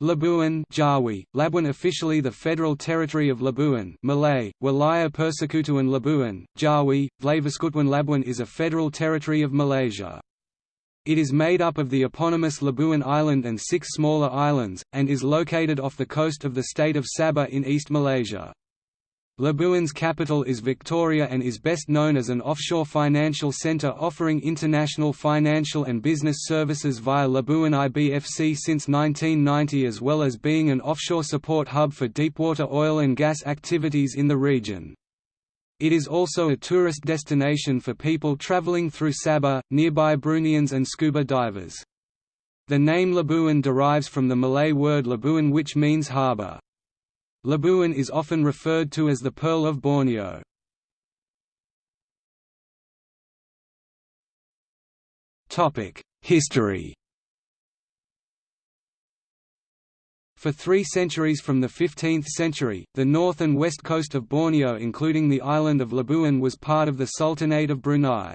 Labuan Jawi, Labuan officially the Federal Territory of Labuan Malay, Wilayah Persekutuan Labuan, Jawi, Vlaiviskutuan Labuan is a federal territory of Malaysia. It is made up of the eponymous Labuan Island and six smaller islands, and is located off the coast of the state of Sabah in East Malaysia. Labuan's capital is Victoria and is best known as an offshore financial centre offering international financial and business services via Labuan IBFC since 1990 as well as being an offshore support hub for deepwater oil and gas activities in the region. It is also a tourist destination for people travelling through Sabah, nearby Bruneians and scuba divers. The name Labuan derives from the Malay word Labuan which means harbour. Labuan is often referred to as the Pearl of Borneo. History For three centuries from the 15th century, the north and west coast of Borneo including the island of Labuan was part of the Sultanate of Brunei.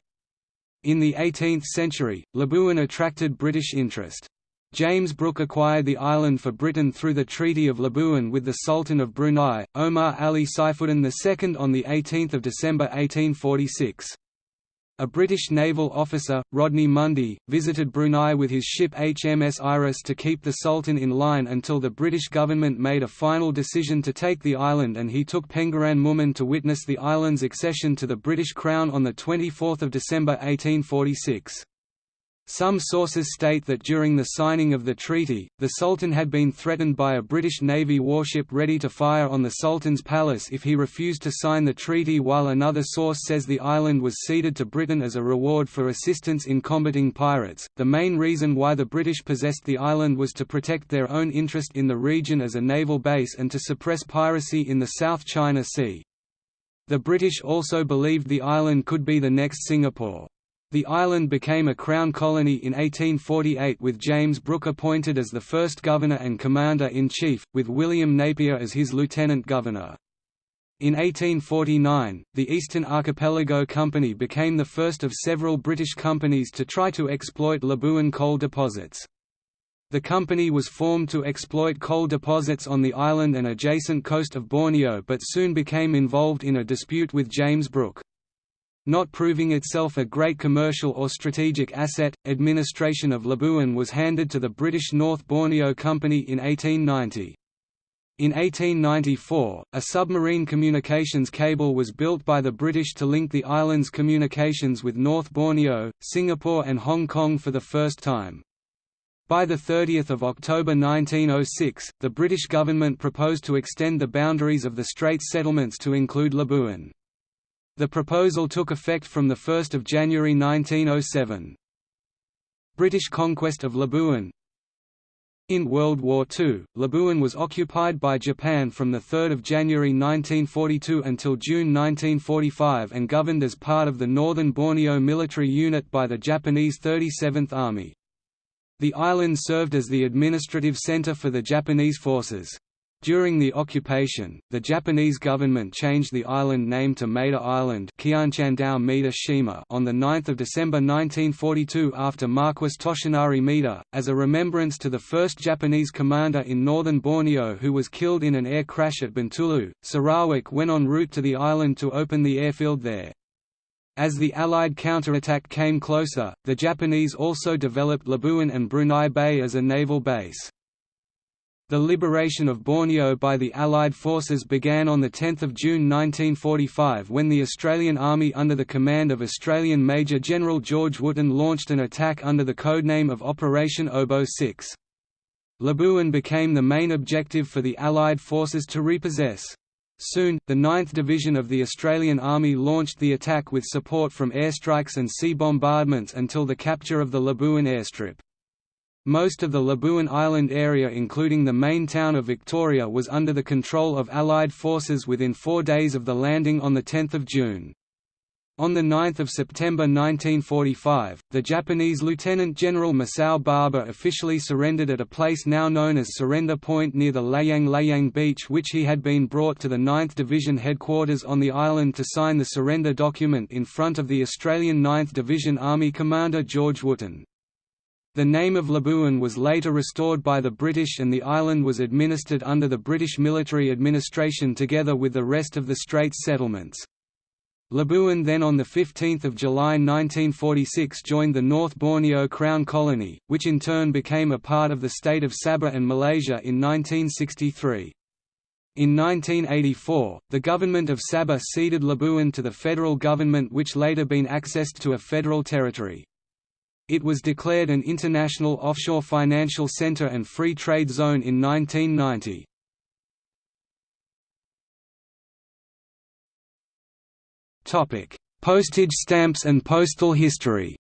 In the 18th century, Labuan attracted British interest. James Brooke acquired the island for Britain through the Treaty of Labuan with the Sultan of Brunei, Omar Ali Saifuddin II on 18 December 1846. A British naval officer, Rodney Mundy, visited Brunei with his ship HMS Iris to keep the Sultan in line until the British government made a final decision to take the island and he took Pengiran Mumin to witness the island's accession to the British Crown on 24 December 1846. Some sources state that during the signing of the treaty, the Sultan had been threatened by a British Navy warship ready to fire on the Sultan's palace if he refused to sign the treaty while another source says the island was ceded to Britain as a reward for assistance in combating pirates. The main reason why the British possessed the island was to protect their own interest in the region as a naval base and to suppress piracy in the South China Sea. The British also believed the island could be the next Singapore. The island became a crown colony in 1848 with James Brooke appointed as the first governor and commander-in-chief, with William Napier as his lieutenant governor. In 1849, the Eastern Archipelago Company became the first of several British companies to try to exploit Labuan coal deposits. The company was formed to exploit coal deposits on the island and adjacent coast of Borneo but soon became involved in a dispute with James Brooke. Not proving itself a great commercial or strategic asset, administration of Labuan was handed to the British North Borneo Company in 1890. In 1894, a submarine communications cable was built by the British to link the island's communications with North Borneo, Singapore and Hong Kong for the first time. By 30 October 1906, the British government proposed to extend the boundaries of the Straits settlements to include Labuan. The proposal took effect from 1 January 1907. British conquest of Labuan In World War II, Labuan was occupied by Japan from 3 January 1942 until June 1945 and governed as part of the Northern Borneo Military Unit by the Japanese 37th Army. The island served as the administrative center for the Japanese forces. During the occupation, the Japanese government changed the island name to Maeda Island on 9 December 1942 after Marquis Toshinari Maeda, as a remembrance to the first Japanese commander in northern Borneo who was killed in an air crash at Bintulu. Sarawak went en route to the island to open the airfield there. As the Allied counterattack came closer, the Japanese also developed Labuan and Brunei Bay as a naval base. The liberation of Borneo by the Allied forces began on 10 June 1945 when the Australian Army under the command of Australian Major General George Wootton launched an attack under the codename of Operation Oboe 6. Labuan became the main objective for the Allied forces to repossess. Soon, the 9th Division of the Australian Army launched the attack with support from airstrikes and sea bombardments until the capture of the Labuan airstrip. Most of the Labuan Island area including the main town of Victoria was under the control of Allied forces within four days of the landing on 10 June. On 9 September 1945, the Japanese Lieutenant General Masao Baba officially surrendered at a place now known as Surrender Point near the Layang Layang beach which he had been brought to the 9th Division headquarters on the island to sign the surrender document in front of the Australian 9th Division Army Commander George Wootton. The name of Labuan was later restored by the British and the island was administered under the British military administration together with the rest of the Straits settlements. Labuan then on 15 July 1946 joined the North Borneo Crown Colony, which in turn became a part of the state of Sabah and Malaysia in 1963. In 1984, the government of Sabah ceded Labuan to the federal government which later been accessed to a federal territory. It was declared an international offshore financial center and free trade zone in 1990. Topic: Postage stamps and postal history.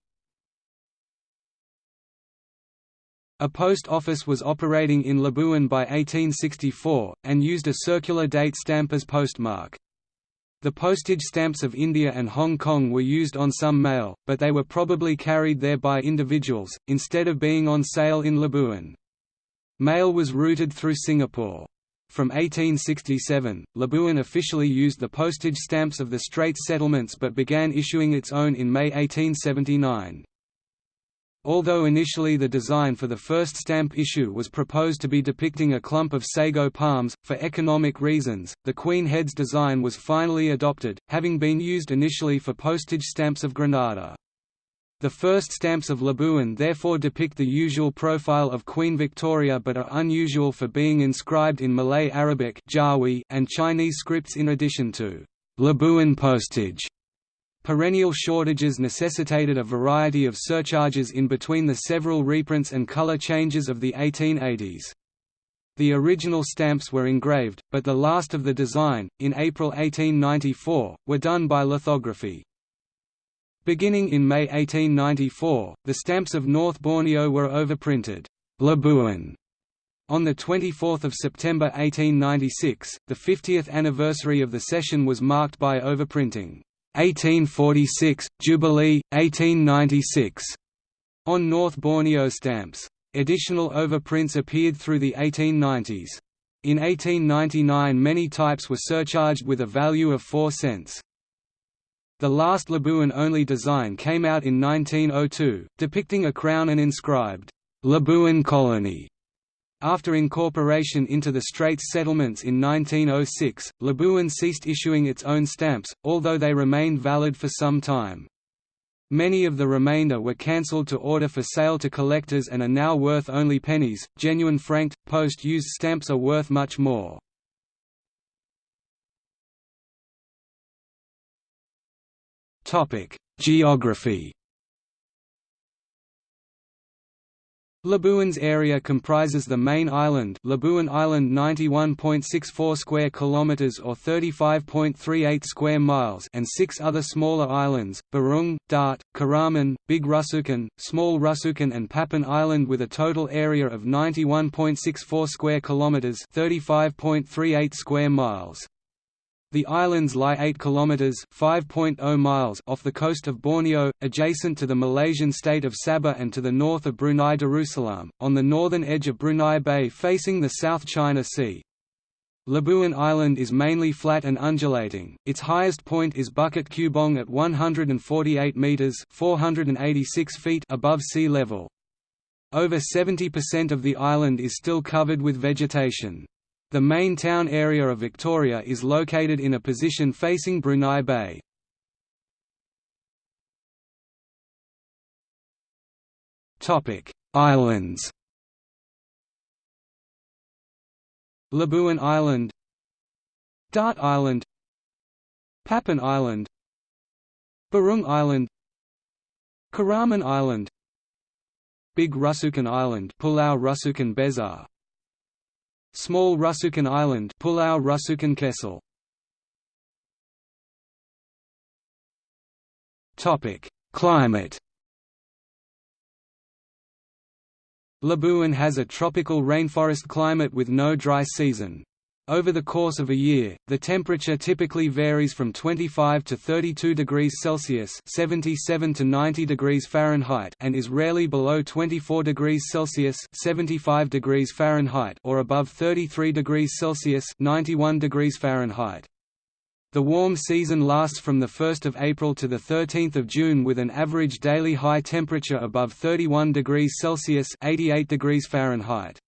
A post office was operating in Labuan by 1864, and used a circular date stamp as postmark. The postage stamps of India and Hong Kong were used on some mail, but they were probably carried there by individuals, instead of being on sale in Labuan. Mail was routed through Singapore. From 1867, Labuan officially used the postage stamps of the Straits settlements but began issuing its own in May 1879. Although initially the design for the first stamp issue was proposed to be depicting a clump of sago palms, for economic reasons, the Queen Heads design was finally adopted, having been used initially for postage stamps of Grenada. The first stamps of Labuan therefore depict the usual profile of Queen Victoria but are unusual for being inscribed in Malay Arabic and Chinese scripts in addition to Labuan postage. Perennial shortages necessitated a variety of surcharges in between the several reprints and color changes of the 1880s. The original stamps were engraved, but the last of the design, in April 1894, were done by lithography. Beginning in May 1894, the stamps of North Borneo were overprinted, Labuan. On 24 September 1896, the 50th anniversary of the cession was marked by overprinting 1846, Jubilee, 1896, on North Borneo stamps. Additional overprints appeared through the 1890s. In 1899 many types were surcharged with a value of 4 cents. The last Labuan-only design came out in 1902, depicting a crown and inscribed, "'Labuan Colony' After incorporation into the Straits settlements in 1906, Labuan ceased issuing its own stamps, although they remained valid for some time. Many of the remainder were cancelled to order for sale to collectors and are now worth only pennies. Genuine franked, post used stamps are worth much more. Geography Labuan's area comprises the main island, Labuan Island 91.64 square kilometers or 35.38 square miles, and six other smaller islands: Burung, Dart, Keraman, Big Rusukan, Small Rusukan and Papan Island with a total area of 91.64 square kilometers, 35.38 square miles. The islands lie 8 kilometers (5.0 miles) off the coast of Borneo, adjacent to the Malaysian state of Sabah and to the north of Brunei Darussalam, on the northern edge of Brunei Bay facing the South China Sea. Labuan Island is mainly flat and undulating. Its highest point is Bukit Kubong at 148 meters (486 feet) above sea level. Over 70% of the island is still covered with vegetation. The main town area of Victoria is located in a position facing Brunei Bay. Islands Labuan Island Dart Island Papan Island Burung Island Keraman Island Big Rusukan Island Pulau Rusukan Besar Small Rusukan Island Pulau Rusukan Kecil Topic: Climate Labuan has a tropical rainforest climate with no dry season. Over the course of a year, the temperature typically varies from 25 to 32 degrees Celsius (77 to 90 degrees Fahrenheit) and is rarely below 24 degrees Celsius (75 degrees Fahrenheit) or above 33 degrees Celsius (91 degrees Fahrenheit). The warm season lasts from 1 April to 13 June with an average daily high temperature above 31 degrees Celsius 88 degrees Fahrenheit.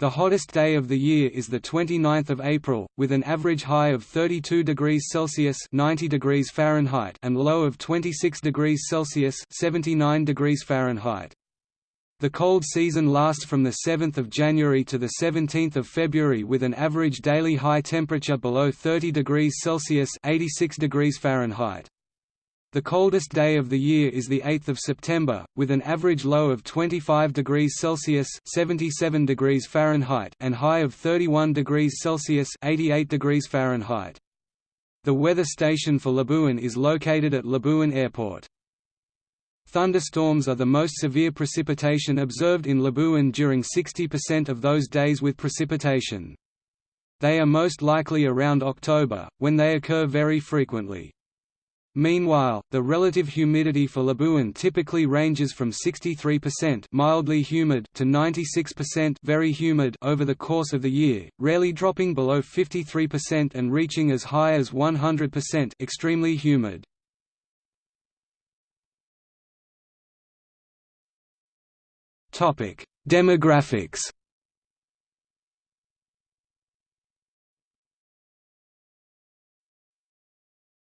The hottest day of the year is the 29th of April, with an average high of 32 degrees Celsius 90 degrees Fahrenheit and low of 26 degrees Celsius 79 degrees Fahrenheit. The cold season lasts from 7 January to 17 February with an average daily high temperature below 30 degrees Celsius 86 degrees Fahrenheit. The coldest day of the year is 8 September, with an average low of 25 degrees Celsius 77 degrees Fahrenheit and high of 31 degrees Celsius 88 degrees Fahrenheit. The weather station for Labuan is located at Labuan Airport. Thunderstorms are the most severe precipitation observed in Labuan during 60% of those days with precipitation. They are most likely around October, when they occur very frequently. Meanwhile, the relative humidity for Labuan typically ranges from 63% mildly humid to 96% very humid over the course of the year, rarely dropping below 53% and reaching as high as 100% extremely humid. Topic: Demographics.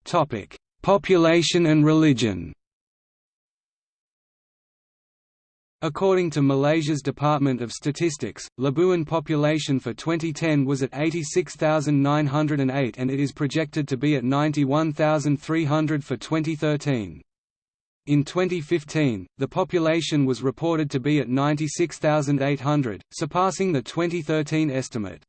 Topic: Population and religion. According to Malaysia's Department of Statistics, Labuan population for 2010 was at 86,908 and it is projected to be at 91,300 for 2013. In 2015, the population was reported to be at 96,800, surpassing the 2013 estimate.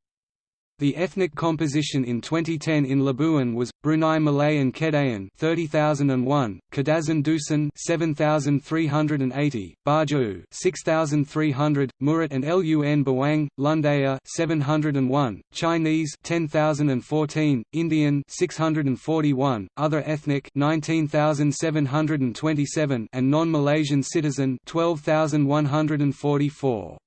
The ethnic composition in 2010 in Labuan was Brunei Malay and Kedayan 30001, Kadazan Dusun 7380, Bajau 6300, Murut and Lun Bawang, Lundaya 701, Chinese 10014, Indian 641, other ethnic 19727 and non-Malaysian citizen 12144.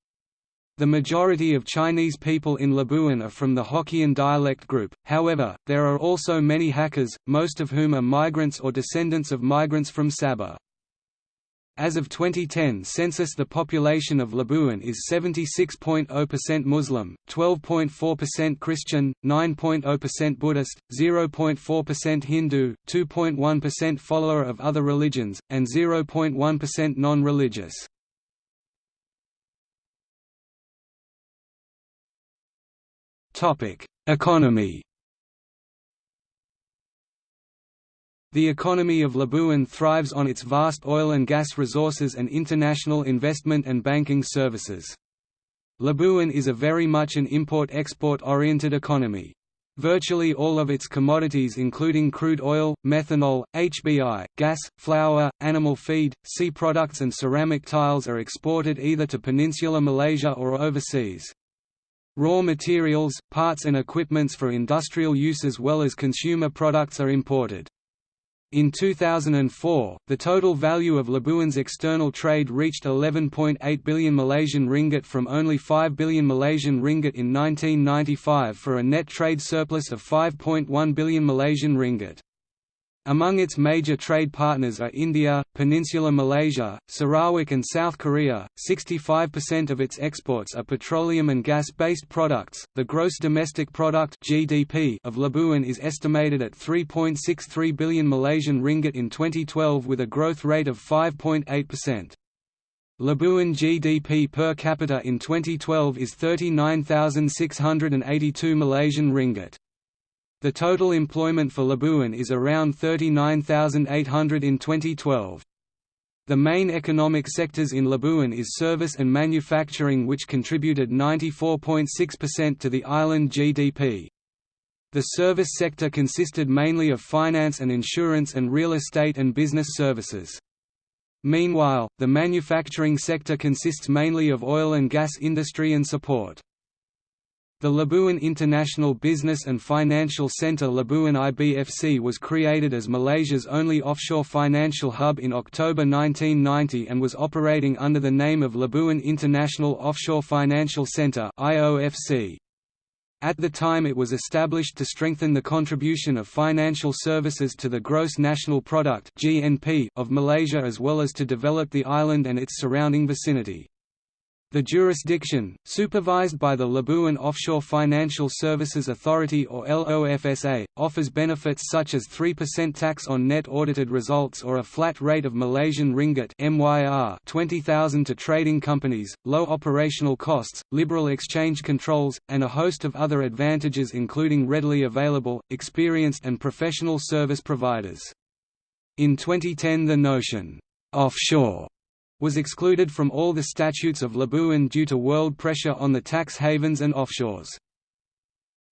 The majority of Chinese people in Labuan are from the Hokkien dialect group, however, there are also many Hakkas, most of whom are migrants or descendants of migrants from Sabah. As of 2010 census the population of Labuan is 76.0% Muslim, 12.4% Christian, 9.0% Buddhist, 0.4% Hindu, 2.1% follower of other religions, and 0.1% non-religious. Economy The economy of Labuan thrives on its vast oil and gas resources and international investment and banking services. Labuan is a very much an import-export oriented economy. Virtually all of its commodities including crude oil, methanol, HBI, gas, flour, animal feed, sea products and ceramic tiles are exported either to Peninsular Malaysia or overseas. Raw materials, parts and equipments for industrial use as well as consumer products are imported. In 2004, the total value of Labuan's external trade reached 11.8 billion Malaysian ringgit from only 5 billion Malaysian ringgit in 1995 for a net trade surplus of 5.1 billion Malaysian ringgit. Among its major trade partners are India, Peninsular Malaysia, Sarawak and South Korea. 65% of its exports are petroleum and gas-based products. The gross domestic product (GDP) of Labuan is estimated at 3.63 billion Malaysian ringgit in 2012 with a growth rate of 5.8%. Labuan GDP per capita in 2012 is 39,682 Malaysian ringgit. The total employment for Labuan is around 39,800 in 2012. The main economic sectors in Labuan is service and manufacturing which contributed 94.6% to the island GDP. The service sector consisted mainly of finance and insurance and real estate and business services. Meanwhile, the manufacturing sector consists mainly of oil and gas industry and support. The Labuan International Business and Financial Centre Labuan IBFC was created as Malaysia's only offshore financial hub in October 1990 and was operating under the name of Labuan International Offshore Financial Centre. At the time it was established to strengthen the contribution of financial services to the gross national product of Malaysia as well as to develop the island and its surrounding vicinity. The jurisdiction, supervised by the Labuan Offshore Financial Services Authority or LOFSA, offers benefits such as 3% tax on net audited results or a flat rate of Malaysian ringgit MYR 20,000 to trading companies, low operational costs, liberal exchange controls, and a host of other advantages including readily available, experienced and professional service providers. In 2010 the notion, offshore was excluded from all the statutes of Labuan due to world pressure on the tax havens and offshores.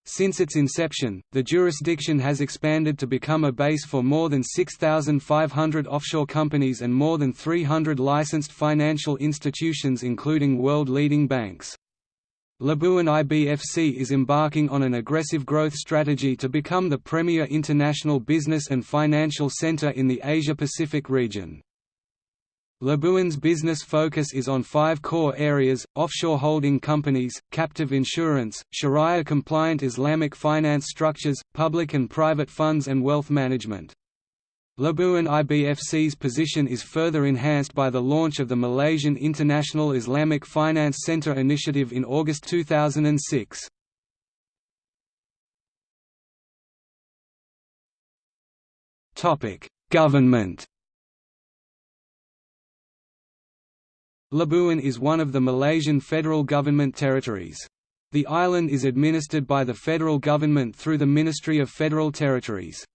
Since its inception, the jurisdiction has expanded to become a base for more than 6,500 offshore companies and more than 300 licensed financial institutions including world-leading banks. Labuan IBFC is embarking on an aggressive growth strategy to become the premier international business and financial center in the Asia-Pacific region. Labuan's business focus is on five core areas, offshore holding companies, captive insurance, Sharia-compliant Islamic finance structures, public and private funds and wealth management. Labuan IBFC's position is further enhanced by the launch of the Malaysian International Islamic Finance Centre initiative in August 2006. Government Labuan is one of the Malaysian federal government territories. The island is administered by the federal government through the Ministry of Federal Territories.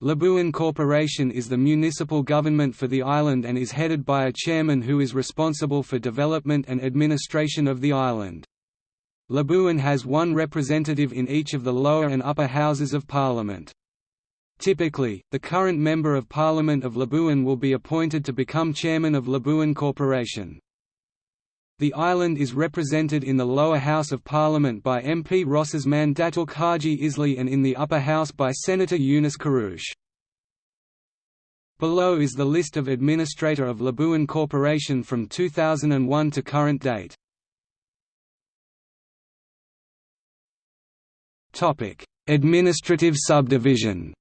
Labuan Corporation is the municipal government for the island and is headed by a chairman who is responsible for development and administration of the island. Labuan has one representative in each of the lower and upper houses of parliament. Typically, the current Member of Parliament of Labuan will be appointed to become chairman of Labuan Corporation. The island is represented in the lower house of parliament by MP Rosasman Datuk Haji Isli and in the upper house by Senator Yunus Karush. Below is the list of Administrator of Labuan Corporation from 2001 to current date. Administrative subdivision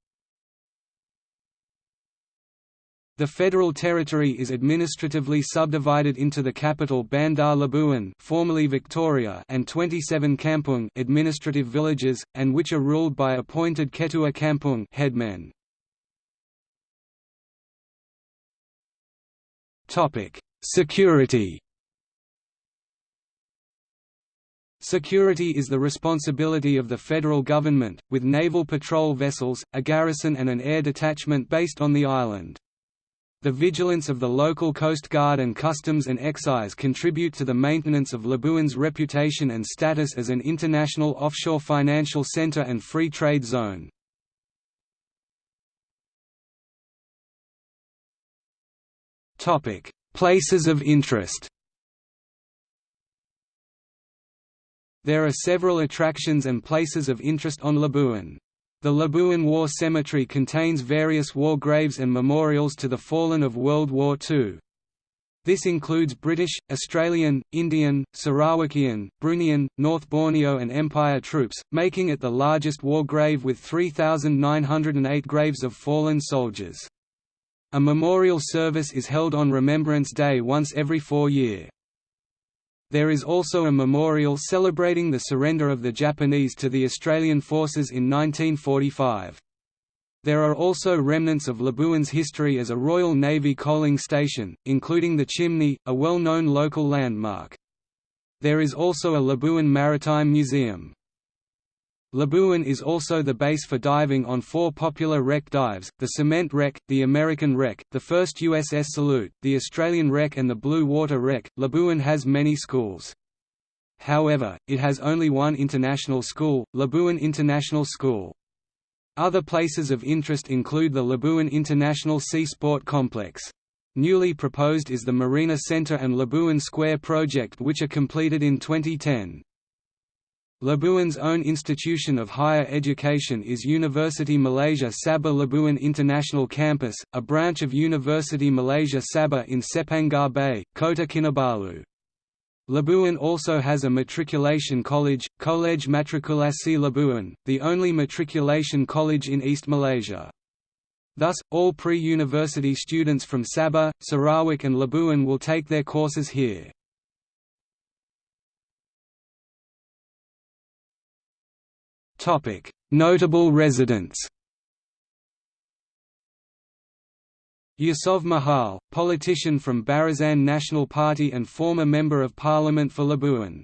The federal territory is administratively subdivided into the capital Bandar Labuan formerly Victoria and 27 kampung administrative villages, and which are ruled by appointed Ketua Kampung headmen. Security Security is the responsibility of the federal government, with naval patrol vessels, a garrison and an air detachment based on the island. The vigilance of the local Coast Guard and Customs and Excise contribute to the maintenance of Labuan's reputation and status as an international offshore financial center and free trade zone. Places of interest There are several attractions and places of interest on Labuan. The Labuan War Cemetery contains various war graves and memorials to the fallen of World War II. This includes British, Australian, Indian, Sarawakian, Bruneian, North Borneo and Empire troops, making it the largest war grave with 3,908 graves of fallen soldiers. A memorial service is held on Remembrance Day once every four year. There is also a memorial celebrating the surrender of the Japanese to the Australian forces in 1945. There are also remnants of Labuan's history as a Royal Navy coaling station, including the chimney, a well-known local landmark. There is also a Labuan Maritime Museum. Labuan is also the base for diving on four popular wreck dives, the Cement Wreck, the American Wreck, the first USS Salute, the Australian Wreck and the Blue Water Wreck. Labuan has many schools. However, it has only one international school, Labuan International School. Other places of interest include the Labuan International Sea Sport Complex. Newly proposed is the Marina Centre and Labuan Square project which are completed in 2010. Labuan's own institution of higher education is University Malaysia Sabah Labuan International Campus, a branch of University Malaysia Sabah in Sepangar Bay, Kota Kinabalu. Labuan also has a matriculation college, College Matrikulasi Labuan, the only matriculation college in East Malaysia. Thus, all pre-university students from Sabah, Sarawak and Labuan will take their courses here. Notable residents Yusof Mahal, politician from Barisan Nasional Party and former Member of Parliament for Labuan.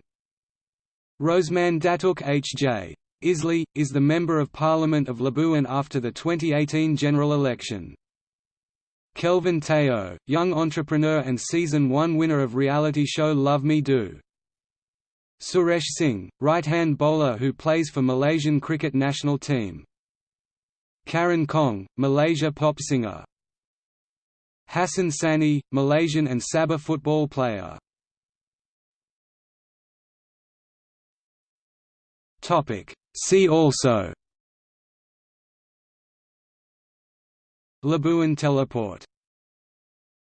Rosman Datuk H.J. Isli, is the Member of Parliament of Labuan after the 2018 general election. Kelvin Teo, young entrepreneur and Season 1 winner of reality show Love Me Do. Suresh Singh, right-hand bowler who plays for Malaysian cricket national team. Karen Kong, Malaysia pop singer. Hassan Sani, Malaysian and Sabah football player. Topic. See also Labuan teleport